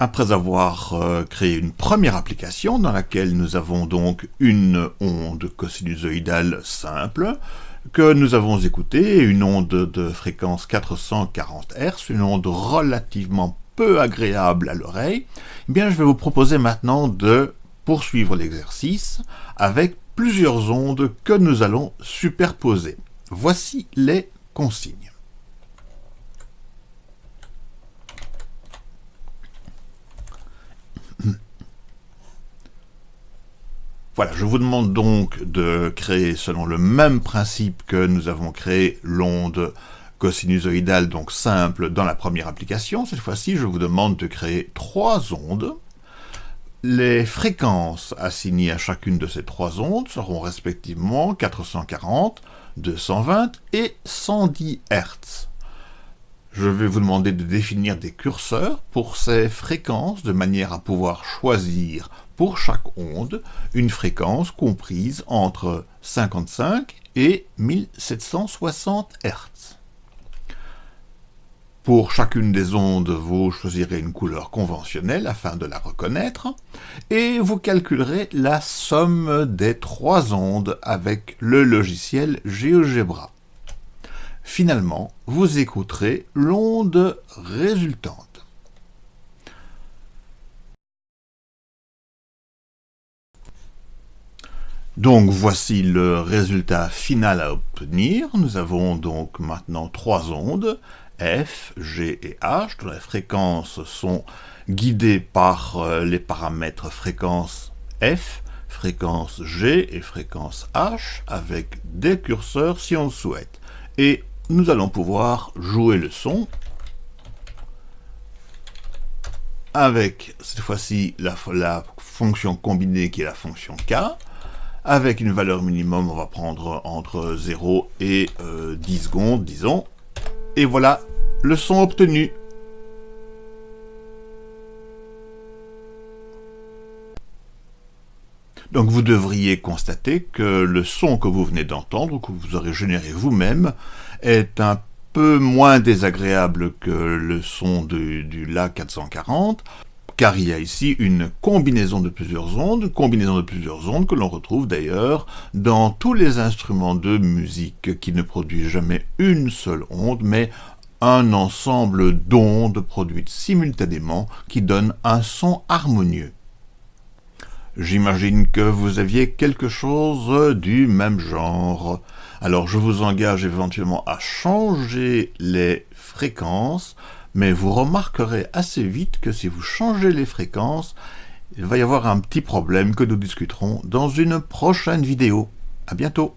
Après avoir euh, créé une première application dans laquelle nous avons donc une onde cosinusoïdale simple que nous avons écoutée, une onde de fréquence 440 Hz, une onde relativement peu agréable à l'oreille, eh bien je vais vous proposer maintenant de poursuivre l'exercice avec plusieurs ondes que nous allons superposer. Voici les consignes. Voilà, je vous demande donc de créer selon le même principe que nous avons créé l'onde cosinusoïdale, donc simple, dans la première application. Cette fois-ci, je vous demande de créer trois ondes. Les fréquences assignées à chacune de ces trois ondes seront respectivement 440, 220 et 110 Hz. Je vais vous demander de définir des curseurs pour ces fréquences de manière à pouvoir choisir pour chaque onde une fréquence comprise entre 55 et 1760 Hz. Pour chacune des ondes, vous choisirez une couleur conventionnelle afin de la reconnaître, et vous calculerez la somme des trois ondes avec le logiciel GeoGebra. Finalement, vous écouterez l'onde résultante. Donc voici le résultat final à obtenir. Nous avons donc maintenant trois ondes, F, G et H, dont les fréquences sont guidées par euh, les paramètres fréquence F, fréquence G et fréquence H, avec des curseurs si on le souhaite. Et nous allons pouvoir jouer le son avec cette fois-ci la, fonction combinée qui est la fonction K. Avec une valeur minimum, on va prendre entre 0 et 10 euh, secondes, disons. Et voilà le son obtenu. Donc vous devriez constater que le son que vous venez d'entendre, que vous aurez généré vous-même, est un peu moins désagréable que le son du, du La 440, car il y a ici une combinaison de plusieurs ondes, combinaison de plusieurs ondes que l'on retrouve d'ailleurs dans tous les instruments de musique qui ne produisent jamais une seule onde, mais un ensemble d'ondes produites simultanément qui donnent un son harmonieux. J'imagine que vous aviez quelque chose du même genre. Alors je vous engage éventuellement à changer les fréquences, mais vous remarquerez assez vite que si vous changez les fréquences, il va y avoir un petit problème que nous discuterons dans une prochaine vidéo. À bientôt